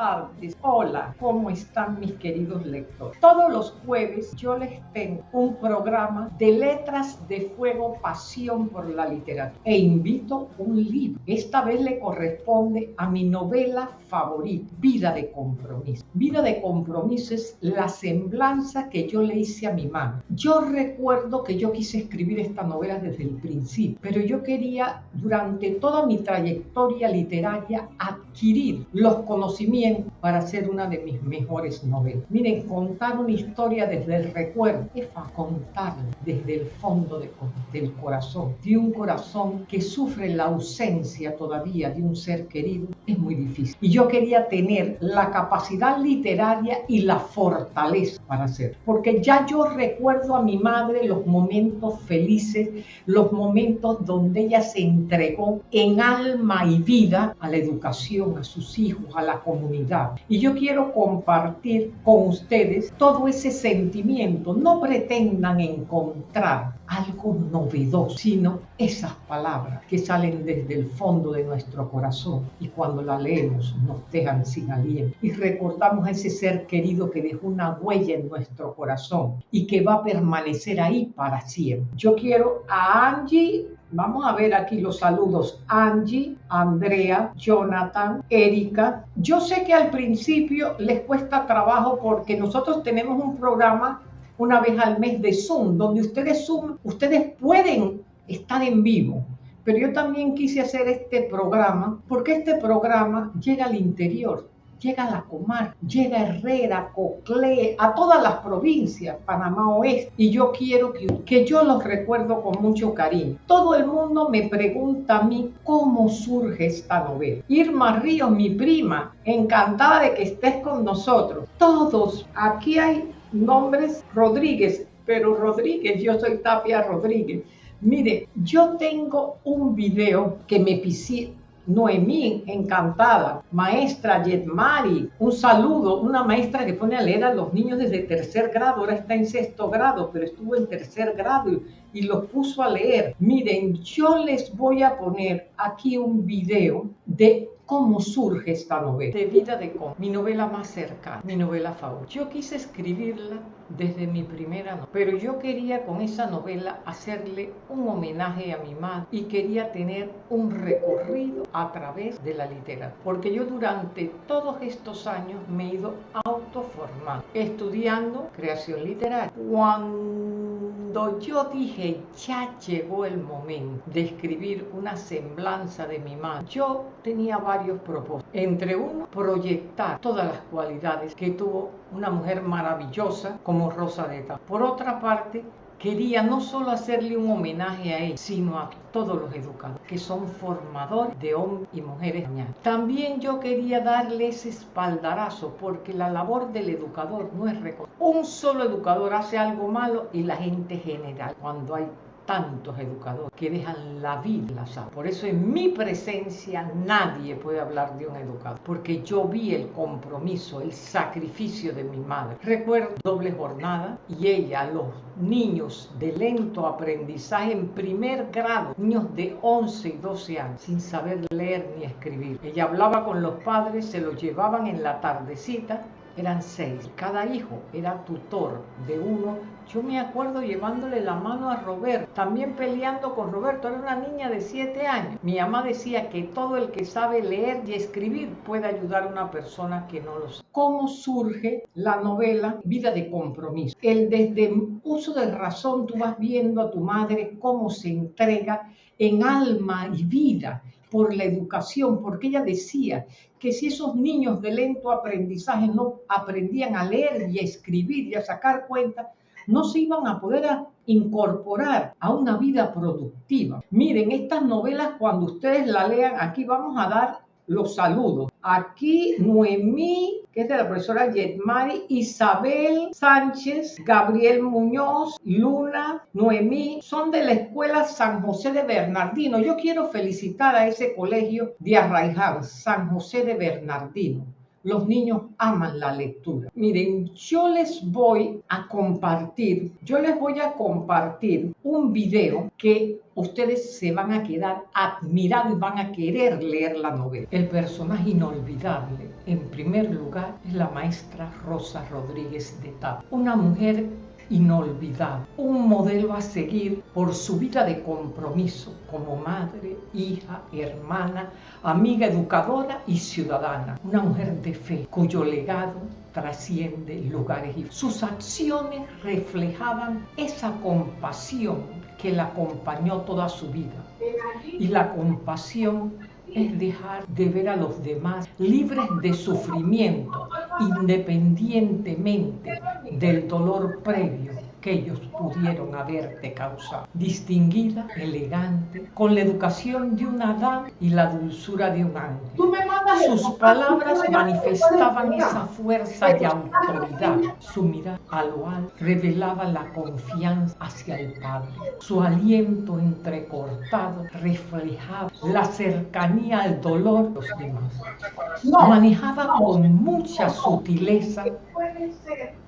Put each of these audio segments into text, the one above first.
tardes. Hola, ¿cómo están mis queridos lectores? Todos los jueves yo les tengo un programa de letras de fuego, pasión por la literatura e invito un libro. Esta vez le corresponde a mi novela favorita, Vida de Compromiso. Vida de Compromiso es la semblanza que yo le hice a mi mamá. Yo recuerdo que yo quise escribir esta novela desde el principio, pero yo quería durante toda mi trayectoria literaria adquirir los conocimientos para hacer una de mis mejores novelas. Miren, contar una historia desde el recuerdo es para contarla desde el fondo del corazón, de un corazón que sufre la ausencia todavía de un ser querido, es muy difícil. Y yo quería tener la capacidad literaria y la fortaleza para hacer, porque ya yo recuerdo a mi madre los momentos felices, los momentos donde ella se entregó en alma y vida a la educación, a sus hijos, a la comunidad. Y yo quiero compartir con ustedes todo ese sentimiento. No pretendan encontrar algo novedoso, sino esas palabras que salen desde el fondo de nuestro corazón y cuando la leemos nos dejan sin aliento y recordamos a ese ser querido que dejó una huella en nuestro corazón y que va a permanecer ahí para siempre. Yo quiero a Angie Vamos a ver aquí los saludos. Angie, Andrea, Jonathan, Erika. Yo sé que al principio les cuesta trabajo porque nosotros tenemos un programa una vez al mes de Zoom, donde ustedes Zoom, ustedes pueden estar en vivo. Pero yo también quise hacer este programa porque este programa llega al interior llega a la Comar, llega Herrera, Coclé, a todas las provincias, Panamá Oeste, y yo quiero que, que yo los recuerdo con mucho cariño. Todo el mundo me pregunta a mí cómo surge esta novela. Irma Ríos, mi prima, encantada de que estés con nosotros. Todos, aquí hay nombres Rodríguez, pero Rodríguez, yo soy Tapia Rodríguez. Mire, yo tengo un video que me Noemí, encantada. Maestra Yetmari, un saludo. Una maestra que pone a leer a los niños desde tercer grado, ahora está en sexto grado, pero estuvo en tercer grado y, y los puso a leer. Miren, yo les voy a poner aquí un video de cómo surge esta novela. De vida de cómo. Mi novela más cercana, mi novela favorita. Yo quise escribirla desde mi primera novela, pero yo quería con esa novela hacerle un homenaje a mi madre y quería tener un recorrido a través de la literatura, porque yo durante todos estos años me he ido autoformando, estudiando creación literaria. Cuando yo dije, ya llegó el momento de escribir una semblanza de mi madre, yo tenía varios propósitos. Entre uno, proyectar todas las cualidades que tuvo una mujer maravillosa como Rosareta. Por otra parte, quería no solo hacerle un homenaje a él, sino a todos los educadores, que son formadores de hombres y mujeres. También yo quería darle ese espaldarazo, porque la labor del educador no es reconocer. Un solo educador hace algo malo y la gente general, cuando hay tantos educadores que dejan la vida la Por eso en mi presencia nadie puede hablar de un educador, porque yo vi el compromiso, el sacrificio de mi madre. Recuerdo doble jornada y ella, los niños de lento aprendizaje en primer grado, niños de 11 y 12 años, sin saber leer ni escribir. Ella hablaba con los padres, se los llevaban en la tardecita eran seis. Cada hijo era tutor de uno. Yo me acuerdo llevándole la mano a Roberto, también peleando con Roberto. Era una niña de siete años. Mi mamá decía que todo el que sabe leer y escribir puede ayudar a una persona que no lo sabe. ¿Cómo surge la novela Vida de Compromiso? El desde uso de razón tú vas viendo a tu madre cómo se entrega en alma y vida por la educación, porque ella decía que si esos niños de lento aprendizaje no aprendían a leer y a escribir y a sacar cuentas, no se iban a poder incorporar a una vida productiva. Miren, estas novelas cuando ustedes la lean, aquí vamos a dar los saludos. Aquí Noemí, que es de la profesora Yetmari, Isabel Sánchez, Gabriel Muñoz, Luna, Noemí, son de la escuela San José de Bernardino. Yo quiero felicitar a ese colegio de Arraiján, San José de Bernardino Los niños aman la lectura. Miren, yo les voy a compartir, yo les voy a compartir un video que ustedes se van a quedar admirados y van a querer leer la novela. El personaje inolvidable, en primer lugar, es la maestra Rosa Rodríguez de Tap, una mujer inolvidable, un modelo a seguir por su vida de compromiso como madre, hija, hermana, amiga educadora y ciudadana, una mujer de fe cuyo legado trasciende lugares y sus acciones reflejaban esa compasión que la acompañó toda su vida. Y la compasión es dejar de ver a los demás libres de sufrimiento, independientemente del dolor previo que ellos pudieron haberte causado. Distinguida, elegante, con la educación de una dama y la dulzura de un ángel. Sus palabras manifestaban esa fuerza y autoridad. Su mirada a lo alto revelaba la confianza hacia el Padre. Su aliento entrecortado reflejaba la cercanía al dolor de los demás. Manejaba con mucha sutileza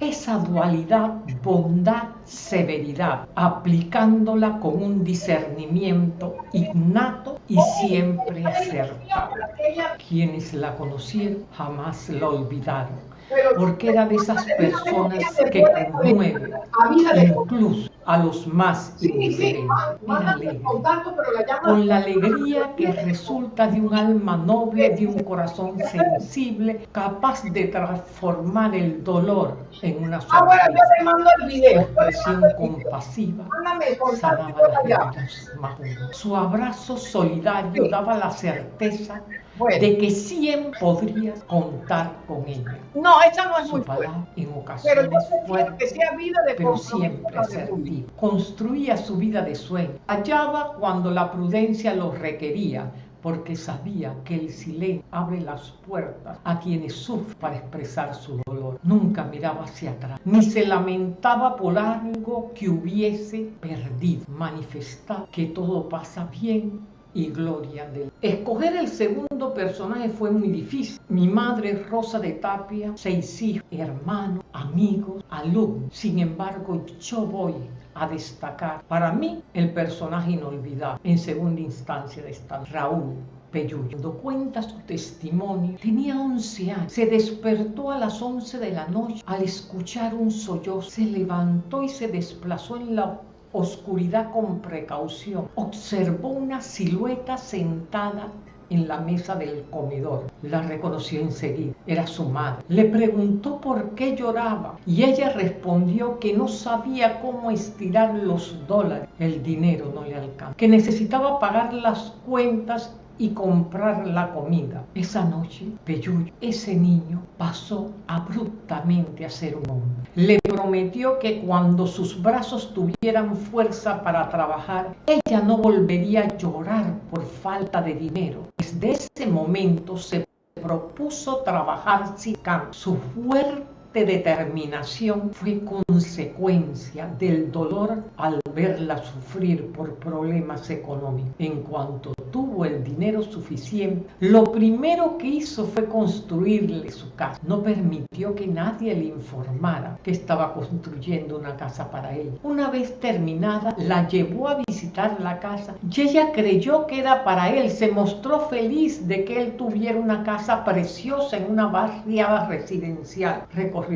esa dualidad bondad-severidad, aplicándola con un discernimiento innato y siempre acertado. Quienes la conocieron jamás la olvidaron porque era de esas personas que conmueven incluso a los más indiferentes. con la alegría que resulta de un alma noble, de un corazón sensible, capaz de transformar el dolor en una sonrisa. Expresión compasiva. Sanaba las más Su abrazo solidario daba la certeza de que siempre podrías contar con ella. No, esa no es muy en ocasiones pero que sea vida de pero siempre. Construía su vida de sueño. Hallaba cuando la prudencia lo requería, porque sabía que el silencio abre las puertas a quienes sufren para expresar su dolor. Nunca miraba hacia atrás, ni se lamentaba por algo que hubiese perdido. Manifestaba que todo pasa bien y gloria de. Escoger el segundo personaje fue muy difícil. Mi madre Rosa de Tapia, seis hijos, hermanos, amigos, alumnos. Sin embargo, yo voy a destacar para mí el personaje inolvidable en segunda instancia de esta Raúl Peyuyo. Cuando cuenta su testimonio, tenía 11 años. Se despertó a las 11 de la noche al escuchar un sollozo. Se levantó y se desplazó en la oscuridad con precaución, observó una silueta sentada en la mesa del comedor. La reconoció enseguida. Era su madre. Le preguntó por qué lloraba y ella respondió que no sabía cómo estirar los dólares. El dinero no le alcanzaba. Que necesitaba pagar las cuentas y comprar la comida. Esa noche, Peyuyo, ese niño, pasó abruptamente a ser un hombre. Le prometió que cuando sus brazos tuvieran fuerza para trabajar, ella no volvería a llorar por falta de dinero. Desde ese momento se propuso trabajar sin cambio. Su fuerte determinación fue consecuencia del dolor al verla sufrir por problemas económicos. En cuanto tuvo el dinero suficiente, lo primero que hizo fue construirle su casa. No permitió que nadie le informara que estaba construyendo una casa para él. Una vez terminada, la llevó a visitar la casa y ella creyó que era para él. Se mostró feliz de que él tuviera una casa preciosa en una barriada residencial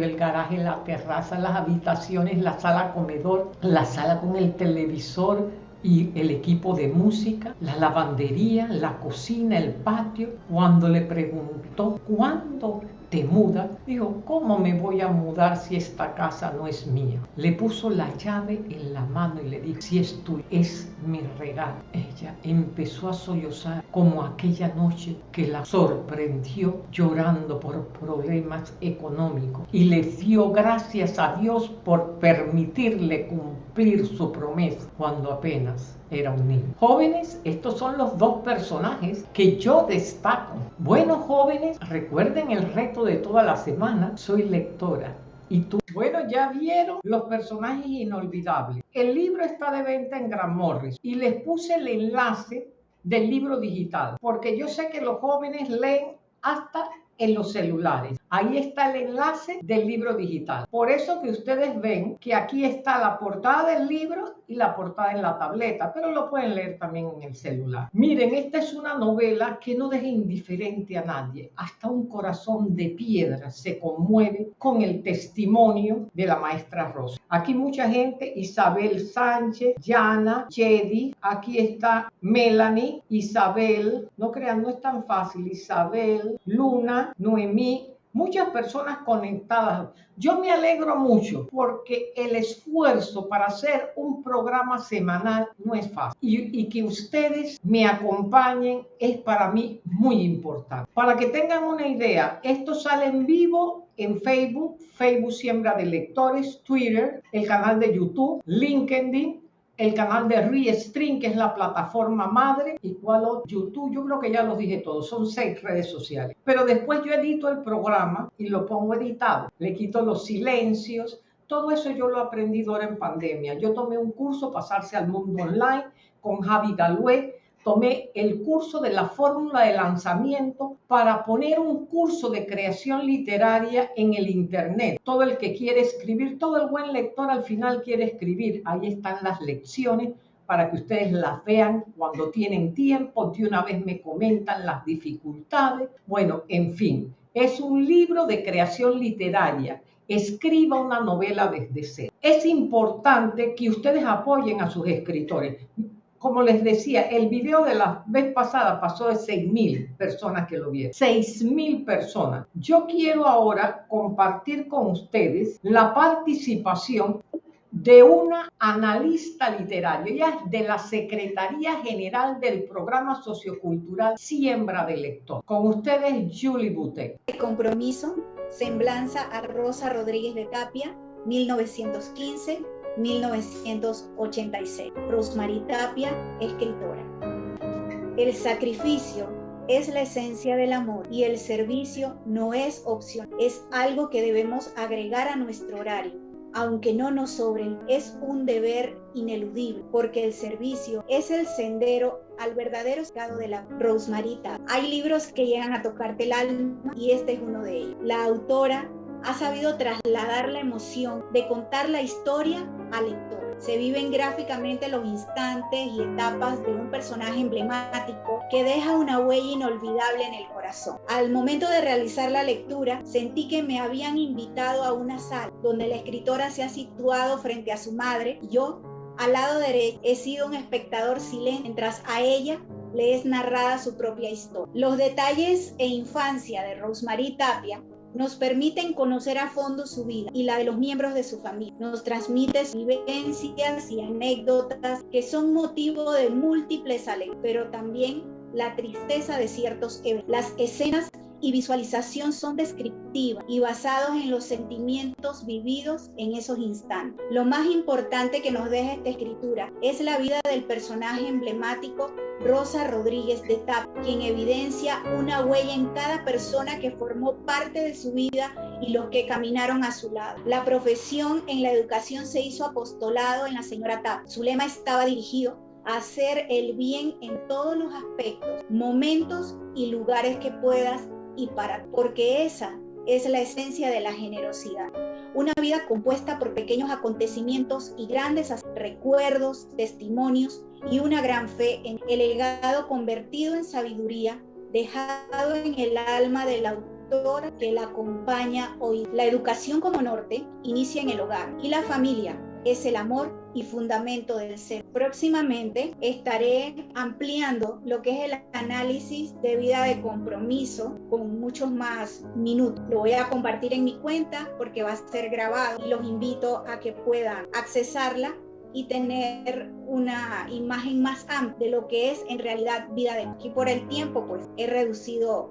el garaje, la terraza, las habitaciones, la sala comedor, la sala con el televisor y el equipo de música, la lavandería, la cocina, el patio. Cuando le preguntó cuándo te mudas, dijo, ¿cómo me voy a mudar si esta casa no es mía? Le puso la llave en la mano y le dijo, si es tuya, es mi regalo. Ella empezó a sollozar como aquella noche que la sorprendió llorando por problemas económicos y le dio gracias a Dios por permitirle cumplir su promesa cuando apenas era un niño. Jóvenes, estos son los dos personajes que yo destaco. Bueno, jóvenes, recuerden el reto de toda la semana. Soy lectora. ¿Y tú? Bueno, ya vieron los personajes inolvidables. El libro está de venta en Gran Morris y les puse el enlace del libro digital, porque yo sé que los jóvenes leen hasta en los celulares. Ahí está el enlace del libro digital. Por eso que ustedes ven que aquí está la portada del libro y la portada en la tableta, pero lo pueden leer también en el celular. Miren, esta es una novela que no deja indiferente a nadie. Hasta un corazón de piedra se conmueve con el testimonio de la maestra Rosa. Aquí mucha gente, Isabel Sánchez, Yana, Jedi, aquí está Melanie, Isabel, no crean, no es tan fácil, Isabel, Luna, Noemí, muchas personas conectadas. Yo me alegro mucho porque el esfuerzo para hacer un programa semanal no es fácil y, y, que ustedes me acompañen es para mí muy importante. Para que tengan una idea, esto sale en vivo en Facebook, Facebook Siembra de Lectores, Twitter, el canal de YouTube, LinkedIn, el canal de Restream, que es la plataforma madre, y cuál YouTube, yo creo que ya los dije todos, son seis redes sociales. Pero después yo edito el programa y lo pongo editado, le quito los silencios, todo eso yo lo he aprendido ahora en pandemia. Yo tomé un curso, pasarse al mundo online, con Javi Galué, tomé el curso de la fórmula de lanzamiento para poner un curso de creación literaria en el Internet. Todo el que quiere escribir, todo el buen lector al final quiere escribir. Ahí están las lecciones para que ustedes las vean cuando tienen tiempo, de una vez me comentan las dificultades. Bueno, en fin, es un libro de creación literaria escriba una novela desde cero. Es importante que ustedes apoyen a sus escritores como les decía, el video de la vez pasada pasó de 6.000 personas que lo vieron. 6.000 personas. Yo quiero ahora compartir con ustedes la participación de una analista literaria, ella de la Secretaría General del Programa Sociocultural Siembra de Lector. Con ustedes, Julie Butet. El compromiso, semblanza a Rosa Rodríguez de Tapia, 1915 1986. Rosemary Tapia, escritora. El sacrificio es la esencia del amor y el servicio no es opción, es algo que debemos agregar a nuestro horario. Aunque no nos sobren, es un deber ineludible, porque el servicio es el sendero al verdadero estado de la Rosemarita. Hay libros que llegan a tocarte el alma y este es uno de ellos. La autora ha sabido trasladar la emoción de contar la historia al lector. Se viven gráficamente los instantes y etapas de un personaje emblemático que deja una huella inolvidable en el corazón. Al momento de realizar la lectura, sentí que me habían invitado a una sala donde la escritora se ha situado frente a su madre y yo, al lado derecho, he sido un espectador silente mientras a ella le es narrada su propia historia. Los detalles e infancia de Rosemary Tapia nos permiten conocer a fondo su vida y la de los miembros de su familia. Nos transmite vivencias y anécdotas que son motivo de múltiples alegrías, pero también la tristeza de ciertos eventos. Las escenas y visualización son descriptivas y basados en los sentimientos vividos en esos instantes. Lo más importante que nos deja esta escritura es la vida del personaje emblemático Rosa Rodríguez de Tap, quien evidencia una huella en cada persona que formó parte de su vida y los que caminaron a su lado. La profesión en la educación se hizo apostolado en la señora Tap. Su lema estaba dirigido a hacer el bien en todos los aspectos, momentos y lugares que puedas y para, porque esa es la esencia de la generosidad. Una vida compuesta por pequeños acontecimientos y grandes recuerdos, testimonios y una gran fe en el legado convertido en sabiduría dejado en el alma del autor que la acompaña hoy. La educación como norte inicia en el hogar y la familia es el amor y fundamento del ser. Próximamente estaré ampliando lo que es el análisis de vida de compromiso con muchos más minutos. Lo voy a compartir en mi cuenta porque va a ser grabado y los invito a que puedan accesarla y tener una imagen más amplia de lo que es en realidad vida de y por el tiempo pues he reducido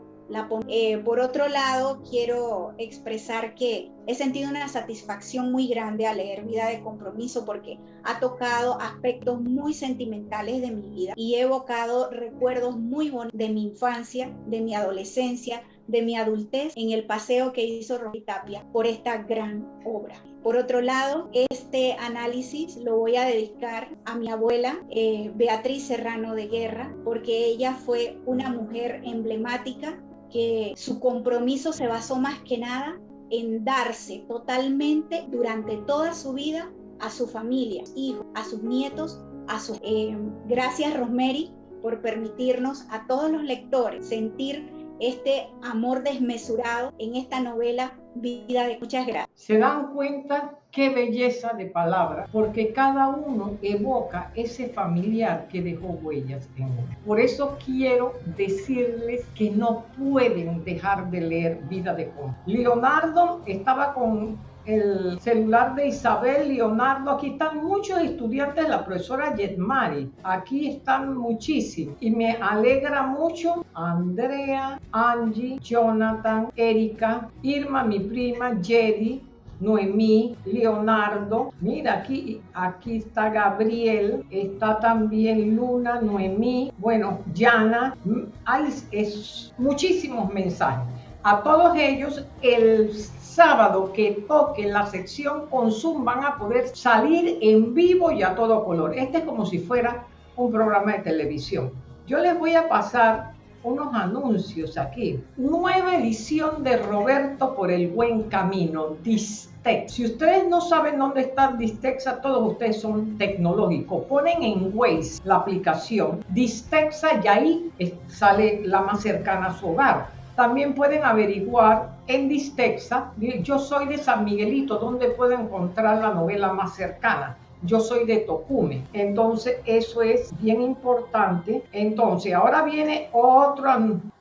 eh, por otro lado, quiero expresar que he sentido una satisfacción muy grande al leer Vida de Compromiso porque ha tocado aspectos muy sentimentales de mi vida y he evocado recuerdos muy bonitos de mi infancia, de mi adolescencia, de mi adultez en el paseo que hizo Rory Tapia por esta gran obra. Por otro lado, este análisis lo voy a dedicar a mi abuela, eh, Beatriz Serrano de Guerra, porque ella fue una mujer emblemática que su compromiso se basó más que nada en darse totalmente durante toda su vida a su familia, hijos, a sus nietos, a sus... Eh, gracias Rosemary por permitirnos a todos los lectores sentir este amor desmesurado en esta novela Vida de Muchas Gracias. Se dan cuenta qué belleza de palabras, porque cada uno evoca ese familiar que dejó huellas en uno. Por eso quiero decirles que no pueden dejar de leer Vida de Juan. Leonardo estaba con el celular de Isabel Leonardo. Aquí están muchos estudiantes de la profesora Yetmari. Aquí están muchísimos. Y me alegra mucho Andrea, Angie, Jonathan, Erika, Irma, mi prima, Jedi, Noemí, Leonardo, mira aquí, aquí está Gabriel, está también Luna, Noemí, bueno, Yana, hay es, muchísimos mensajes. A todos ellos, el sábado que toque la sección Consum van a poder salir en vivo y a todo color. Este es como si fuera un programa de televisión. Yo les voy a pasar unos anuncios aquí. Nueva edición de Roberto por el buen camino, Distex. Si ustedes no saben dónde está Distexa, todos ustedes son tecnológicos. Ponen en Waze la aplicación Distexa y ahí sale la más cercana a su hogar. También pueden averiguar en Distexa, yo soy de San Miguelito, donde puedo encontrar la novela más cercana. Yo soy de Tocume, entonces eso es bien importante. Entonces, ahora viene otro,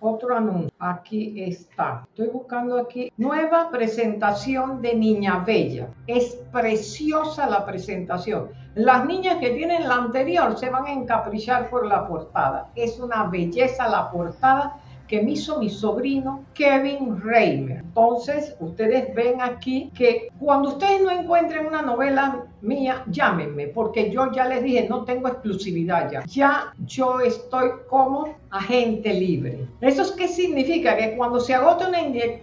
otro anuncio. Aquí está. Estoy buscando aquí. Nueva presentación de Niña Bella. Es preciosa la presentación. Las niñas que tienen la anterior se van a encaprichar por la portada. Es una belleza la portada que me hizo mi sobrino Kevin Reimer. Entonces, ustedes ven aquí que cuando ustedes no encuentren una novela mía, llámenme, porque yo ya les dije, no tengo exclusividad ya. Ya yo estoy como agente libre. ¿Eso es qué significa? Que cuando se agote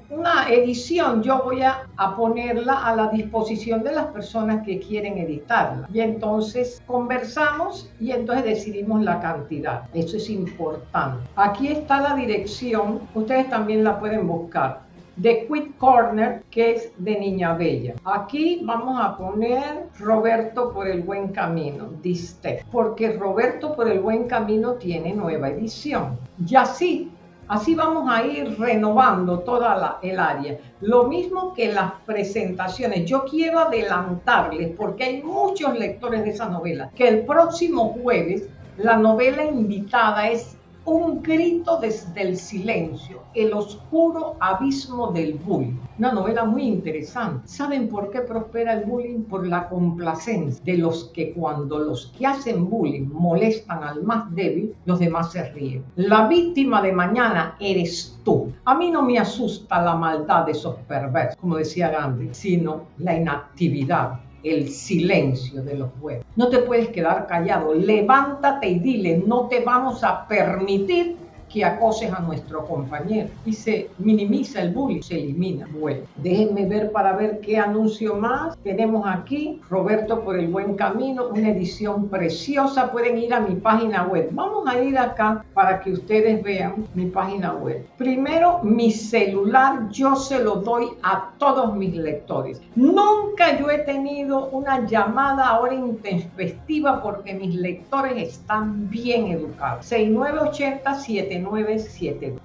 una, edición, yo voy a, a ponerla a la disposición de las personas que quieren editarla. Y entonces conversamos y entonces decidimos la cantidad. Eso es importante. Aquí está la dirección, ustedes también la pueden buscar de Quit Corner, que es de Niña Bella. Aquí vamos a poner Roberto por el buen camino, diste, porque Roberto por el buen camino tiene nueva edición. Y así, así vamos a ir renovando toda la, el área. Lo mismo que las presentaciones. Yo quiero adelantarles, porque hay muchos lectores de esa novela, que el próximo jueves la novela invitada es un grito desde el silencio, el oscuro abismo del bullying. Una novela muy interesante. ¿Saben por qué prospera el bullying? Por la complacencia de los que cuando los que hacen bullying molestan al más débil, los demás se ríen. La víctima de mañana eres tú. A mí no me asusta la maldad de esos perversos, como decía Gandhi, sino la inactividad el silencio de los pueblos. No te puedes quedar callado, levántate y dile, no te vamos a permitir que acoses a nuestro compañero y se minimiza el bullying, se elimina. Bueno, déjenme ver para ver qué anuncio más tenemos aquí. Roberto por el buen camino, una edición preciosa. Pueden ir a mi página web. Vamos a ir acá para que ustedes vean mi página web. Primero, mi celular yo se lo doy a todos mis lectores. Nunca yo he tenido una llamada ahora intempestiva porque mis lectores están bien educados. 6980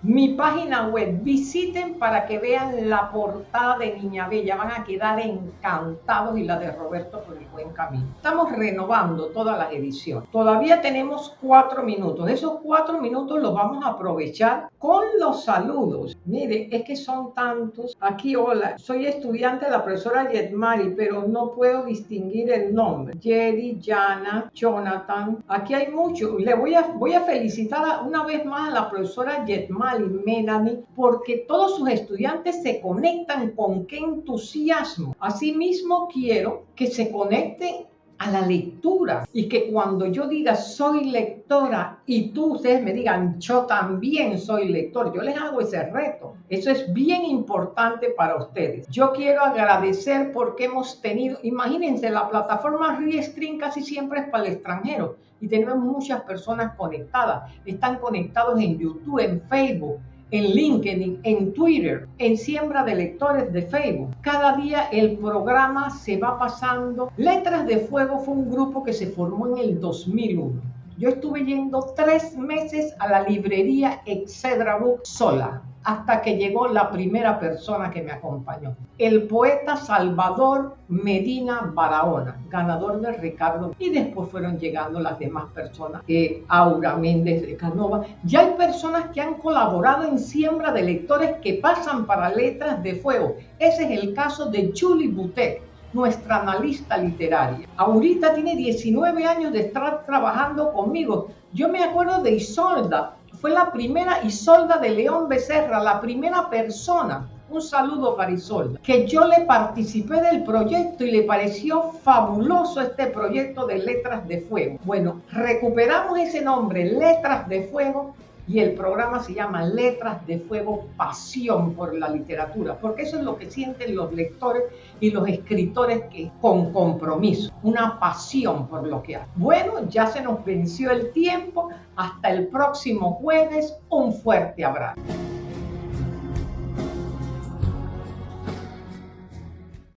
mi página web, visiten para que vean la portada de Niña Bella, van a quedar encantados y la de Roberto por el buen camino. Estamos renovando todas las ediciones. Todavía tenemos cuatro minutos. Esos cuatro minutos los vamos a aprovechar con los saludos. Mire, es que son tantos. Aquí, hola, soy estudiante de la profesora Yetmari, pero no puedo distinguir el nombre. Jerry, Jana, Jonathan. Aquí hay muchos. Le voy a, voy a felicitar una vez más a la profesora Yetmal y Melanie porque todos sus estudiantes se conectan con qué entusiasmo. Asimismo, quiero que se conecten a la lectura y que cuando yo diga soy lectora y tú ustedes me digan yo también soy lector, yo les hago ese reto. Eso es bien importante para ustedes. Yo quiero agradecer porque hemos tenido, imagínense, la plataforma Restream casi siempre es para el extranjero y tenemos muchas personas conectadas. Están conectados en YouTube, en Facebook, en LinkedIn, en Twitter, en Siembra de Lectores de Facebook. Cada día el programa se va pasando. Letras de Fuego fue un grupo que se formó en el 2001. Yo estuve yendo tres meses a la librería Excedra Book sola hasta que llegó la primera persona que me acompañó, el poeta Salvador Medina Barahona, ganador de Ricardo. Y después fueron llegando las demás personas, eh, Aura Méndez de Canova. Ya hay personas que han colaborado en siembra de lectores que pasan para letras de fuego. Ese es el caso de Julie Butet nuestra analista literaria. Ahorita tiene 19 años de estar trabajando conmigo. Yo me acuerdo de Isolda, fue la primera Isolda de León Becerra, la primera persona un saludo para Isolda, que yo le participé del proyecto y le pareció fabuloso este proyecto de Letras de Fuego. Bueno, recuperamos ese nombre, Letras de Fuego, y el programa se llama Letras de Fuego, Pasión por la Literatura, porque eso es lo que sienten los lectores y los escritores que con compromiso, una pasión por lo que hacen. Bueno, ya se nos venció el tiempo, hasta el próximo jueves, un fuerte abrazo.